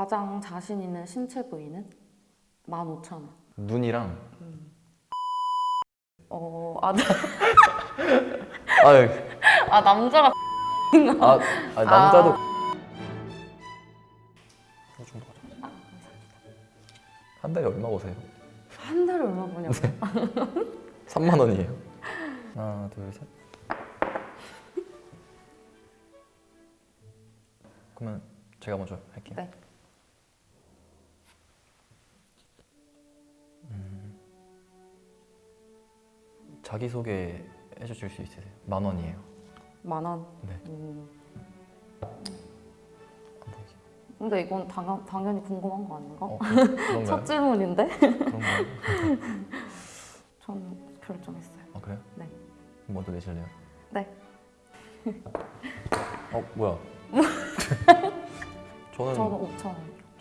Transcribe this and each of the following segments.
가장 자신 있는 신체 부위는 15,000원. 눈이랑 어, 아, 나- 아유 아 남자가 아, 아 남자도 정도 가져. 한 달에 얼마 버세요? 한 달에 얼마 버냐고. 3만 원이에요. 하나, 둘, 셋. 그러면 제가 먼저 할게요. 네. 자기 소개 해주실 수 있으세요? 만 원이에요. 만 원. 네. 음? 근데 이건 당, 당연히 궁금한 거 아닌가? 어, 그-? 첫 질문인데? 전 결정했어요. 아 그래요? 네. 먼저 내실래요? 네. 어 뭐야? 저는 저는 5천 원.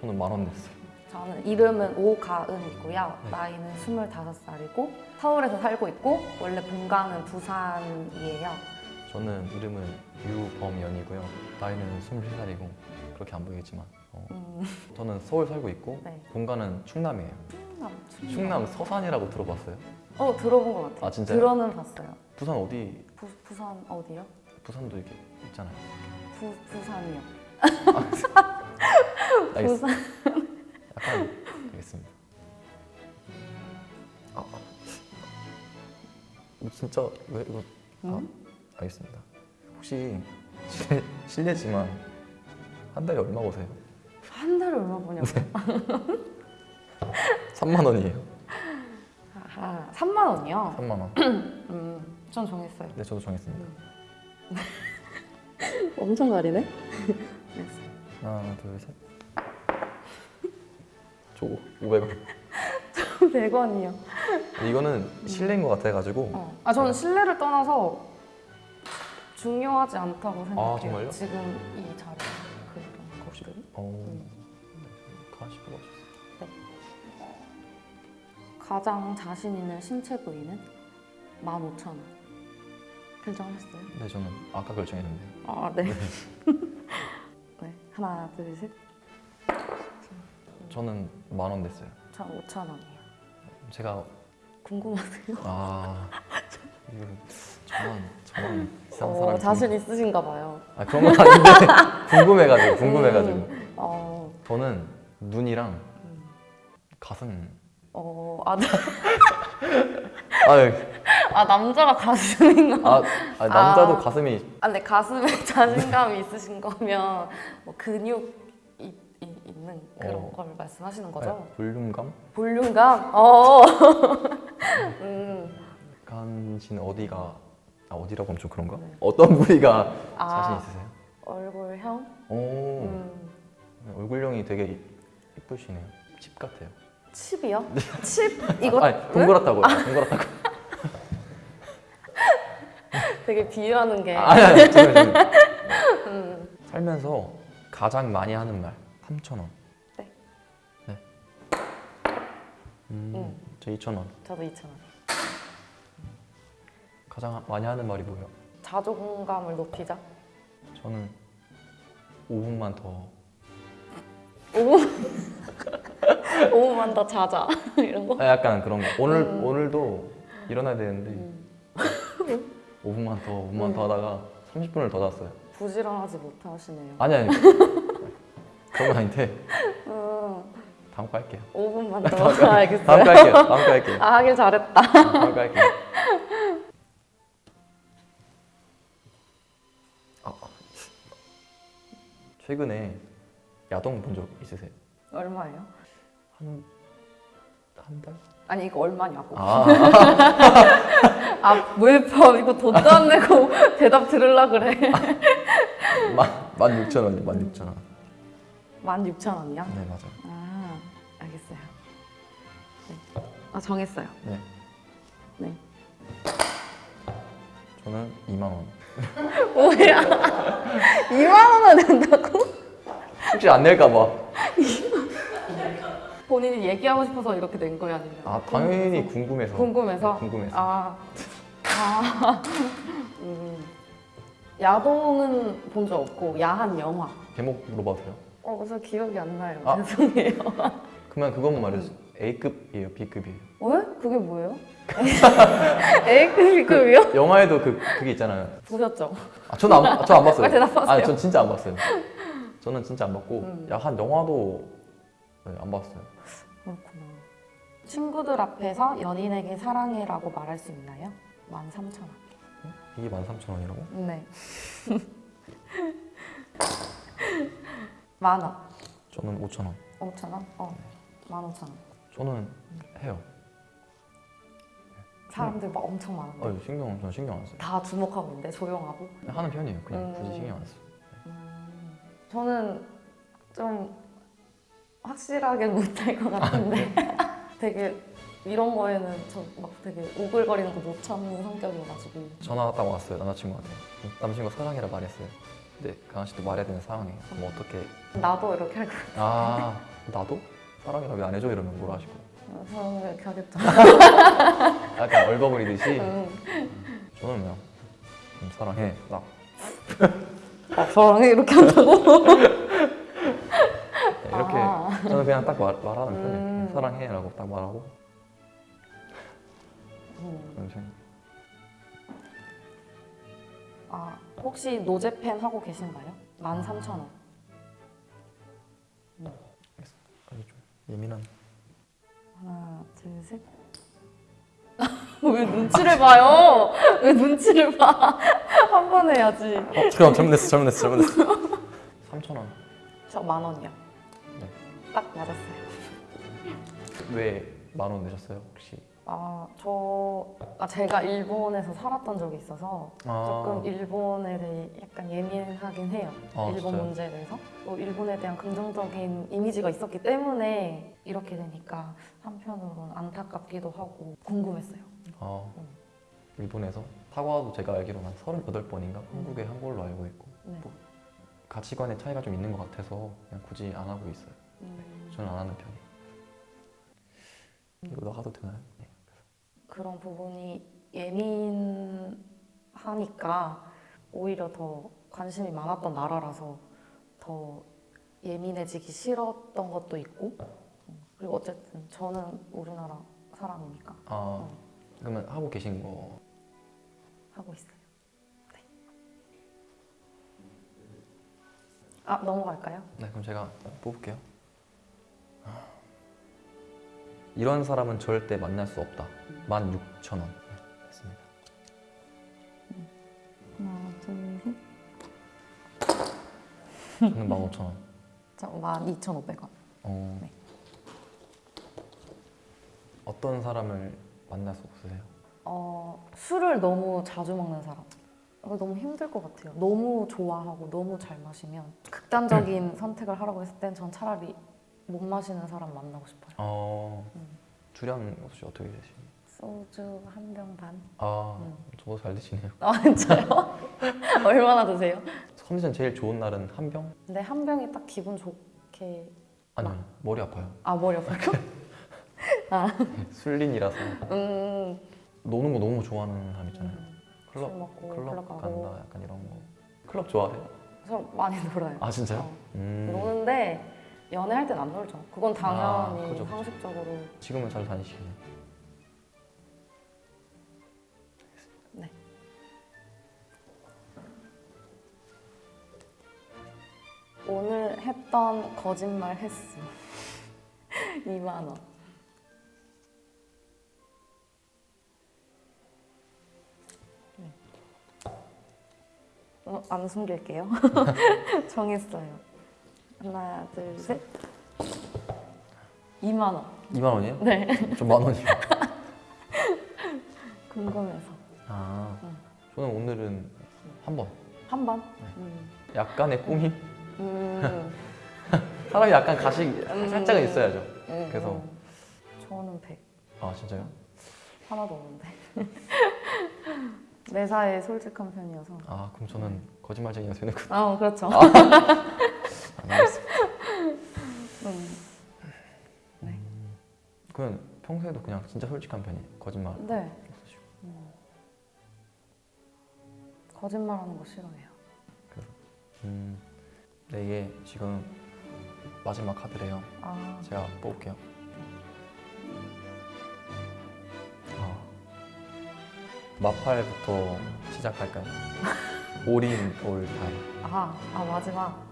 저는 만 원 냈어요. 저는 이름은 오가은이고요. 네. 나이는 25살이고 서울에서 살고 있고 원래 본가는 부산이에요. 저는 이름은 유범연이고요. 나이는 23살이고 그렇게 안 보이겠지만 어, 음, 저는 서울 살고 있고 네. 본가는 충남이에요. 충남. 충남 서산이라고 들어봤어요? 어 들어본 것 같아요. 아, 진짜요? 들어는 봤어요. 부산 어디? 부, 부산 어디요? 부산도 이렇게 있잖아요. 부, 부산이요. 알겠습니다. 알겠습니다. 아, 아. 이거 진짜 왜 이거? 아, 음? 알겠습니다. 혹시 실, 실례지만 한 달에 얼마 버세요? 한 달에 얼마 버냐고. 3만 원이에요. 아하, 3만 원이요? 3만 원. 음, 전 정했어요. 네, 저도 정했습니다. 엄청 가리네? 하나, 둘, 셋. 저 500원. 100원이요. 이거는 실례인 것 같아가지고 어. 아 저는 신뢰를 떠나서 중요하지 않다고 생각해요. 아, 정말요? 지금 이 자리 그런 것들이. 어... 가시 뽑아주세요. 가장 자신 있는 신체 부위는 15,000원. 결정하셨어요? 네, 저는 아까 결정했는데. 아 네. 네 하나 둘 셋. 저는 만원 냈어요. 전 5,000원이에요. 제가 궁금하세요? 아 이거 저만 저만 이상한 어, 사람이 자신 있으신가 봐요. 아 그런 건 아닌데 궁금해가지고 궁금해가지고 어, 저는 눈이랑 가슴 어, 아, 나- 아유 아 남자가 가슴인가? 아, 아 남자도 아. 가슴이 아, 근데 가슴에 자신감이 있으신 거면 뭐 근육 있는 그런 어. 걸 말씀하시는 거죠? 아, 볼륨감 볼륨감? 어. 음. 간신 어디가 아 어디라고 하면 좀 그런가 네. 어떤 부위가 아. 자신 있으세요? 얼굴형? 오 음. 얼굴형이 되게 이쁘시네요 칩 같아요 칩이요? 칩? 이거 아니 동그랗다고요 동그랗다고 되게 비유하는 게 아니 아니 잠깐만 잠깐만 음. 살면서 가장 많이 하는 말 3,000원 네. 네. 음, 음. 저 2,000원 저도 2,000원. 가장 많이 하는 말이 뭐예요? 자존감을 높이자. 저는 5분만 더 5분 5분만 더 자자 이런 거. 아, 약간 그런 거 오늘, 음. 오늘도 일어나야 되는데 음. 5분만 더 5분만 음. 더 하다가 30분을 더 잤어요 부지런하지 못하시네요. 아니 아니 그런 건 아닌데 음, 다음 거 할게요 5분만 다음 더. 거 다음 알겠어요. 거 할게요 다음 거 할게요 아 하길 잘했다. 다음 거 할게요 아, 최근에 야동 본 적 있으세요? 얼마예요? 한, 한 달? 아니 이거 얼마냐고. 아, 아왜 이거 돈도 안 내고 대답 들으려 그래. 만, 만 6천 원이요, 만 6천 원. 16,000원이요? 네, 맞아요. 아 알겠어요. 네. 아 정했어요. 네. 네. 저는 2만 원. 뭐야? 2만 원은 된다고? 혹시 안 낼까 봐. 본인이 얘기하고 싶어서 이렇게 낸 거야 아니면? 아, 당연히 궁금해서. 궁금해서. 궁금해서. 아, 아, 음. 야동은 본 적 없고 야한 영화. 제목 물어봐도 돼요? 어, 그래서 기억이 안 나요. 아. 죄송해요. 그러면 그것만 말해주세요. A급이에요, B급이에요. 왜? 그게 뭐예요? A급, B급이요? 영화에도 그 그게 있잖아요. 보셨죠? 아, 저는 안, 저안 봤어요. 왜 대답하세요? 아, 전 진짜 안 봤어요. 저는 진짜 안 봤고, 음. 야, 한 영화도 네, 안 봤어요. 그렇구나. 친구들 앞에서 연인에게 사랑해라고 말할 수 있나요? 13,000원. 이게 13,000원이라고? 네. 만 원. 저는 5,000원. 5,000원? 어. 15,000원. 저는 해요. 사람들 막 엄청 많은데. 어, 신경, 저는 신경 안 써요. 다 주목하고 있는데 조용하고. 그냥 하는 편이에요. 그냥 굳이 음. 신경 안 써요. 음, 저는 좀 확실하게 못할 것 같은데 되게 이런 거에는 저 막 되게 오글거리는 거 못 참는 성격이어가지고 전화 딱 왔어요, 남자친구한테. 남자친구가 사랑해라 말했어요. 근데 강아 씨도 말해야 되는 상황이에요. 그럼 어떻게? 나도 이렇게 할 거야. 아, 나도? 사랑해라 왜안 해줘? 이러면 뭐라 하실 거예요? 저는 이렇게 하겠죠. 약간 얼버무리듯이 음. 저는 그냥 음, 사랑해 딱 아, 저랑 이렇게 한다고? 네, 이렇게 아. 저는 그냥 딱 말, 말하는 편이에요 음. 사랑해라고 딱 말하고 음. 그런 편. 아, 혹시 노제팬 하고 계신가요? 13,000원. 아니 좀 예민한 하나, 둘, 셋. 왜 눈치를 봐요? 왜 눈치를 봐? 한 번 해야지. 어 잠깐만 잘못했어 잘못했어 잘못했어 3천 원. 저 만 원이요. 네. 딱 맞았어요. 왜 만 원 내셨어요 혹시? 아, 저, 아, 제가 일본에서 살았던 적이 있어서 아, 조금 일본에 대해 약간 예민하긴 해요. 아, 일본 진짜요? 문제에 대해서. 또 일본에 대한 긍정적인 이미지가 있었기 때문에 이렇게 되니까 한편으로는 안타깝기도 하고 궁금했어요. 아 음. 일본에서 사과도 제가 알기로는 한 38번인가 한국에 한 걸로 알고 있고 네. 뭐 가치관의 차이가 좀 있는 것 같아서 그냥 굳이 안 하고 있어요 음, 저는 안 하는 편이에요 이거 나가도 되나요? 네. 그런 부분이 예민하니까 오히려 더 관심이 많았던 나라라서 더 예민해지기 싫었던 것도 있고 음, 그리고 어쨌든 저는 우리나라 사람이니까 아 그러면 하고 계신 거 하고 있어요. 네. 아 넘어갈까요? 네, 그럼 제가 뽑을게요. 이런 사람은 절대 만날 수 없다. 16,000원. 네, 됐습니다. 하나, 둘, 셋. 저는 15,000원. 저 12,500원. 어, 네. 어떤 사람을 만날 수 없으세요? 어, 술을 너무 자주 먹는 사람. 너무 힘들 것 같아요. 너무 좋아하고 너무 잘 마시면 극단적인 선택을 하라고 했을 땐 전 차라리 못 마시는 사람 만나고 싶어요. 어, 음. 주량 혹시 어떻게 되시나요? 소주 한 병 반. 아, 음. 저도 잘 드시네요. 아 진짜요? 얼마나 드세요? 컨디션 제일 좋은 날은 한 병? 근데 한 병이 딱 기분 좋게 아니요, 머리 아파요. 아 머리 아파요? 술린이라서 음, 노는 거 너무 좋아하는 사람 있잖아요. 술 클럽, 먹고 클럽 클럽 가고 간다, 약간 이런 거. 클럽 좋아하세요? 저 많이 놀아요. 아 진짜요? 어. 음. 노는데 연애할 땐 안 놀죠. 그건 당연히 아, 그죠, 그죠. 상식적으로 지금은 잘 다니시겠네요. 네. 오늘 했던 거짓말 횟수 2만 원. 네. 어, 안 숨길게요. 정했어요. 하나, 둘, 셋. 2만 원. 2만 원이에요? 네. 저만 원이요. 궁금해서. 아, 응. 저는 오늘은 한 번. 한 번? 네. 음. 약간의 꿈이 음. 사람이 약간 가식 음. 살짝은 있어야죠. 음, 그래서- 음. 저는 100 아 진짜요? 하나도 없는데 매사에 솔직한 편이어서 아 그럼 저는 거짓말쟁이가 되는군. 아 그렇죠 아, 진짜 솔직한 편이에요. 거짓말 네 없으시고. 음. 거짓말하는 거 싫어해요 음, 근데 이게 지금 마지막 카드래요. 아, 제가 뽑을게요. 아, 마팔부터 시작할까요? 올인 올다이. 아, 아 마지막.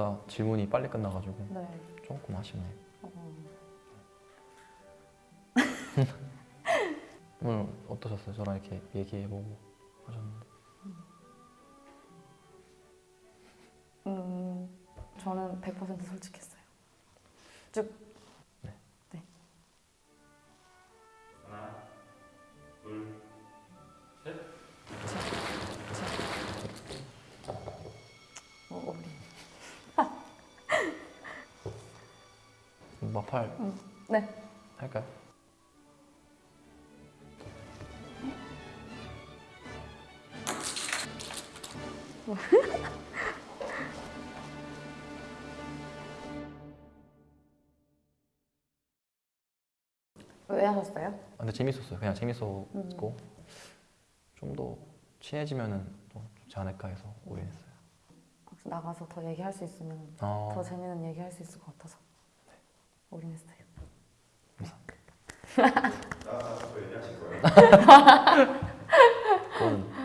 생각보다 질문이 빨리 끝나가지고 네. 조금 아쉽네요. 어, 오늘 어떠셨어요? 저랑 이렇게 얘기해보고 하셨는데. 음, 저는 100% 솔직했어요. 쭉. 마팔 네. 할까요? 왜 하셨어요? 아, 근데 재밌었어요. 그냥 재밌었고 음. 좀더 친해지면은 또 좋지 않을까 해서 올인했어요. 나가서 더 얘기할 수 있으면 아, 더 재밌는 얘기 할 수 있을 것 같아서 모르겠어요. 그건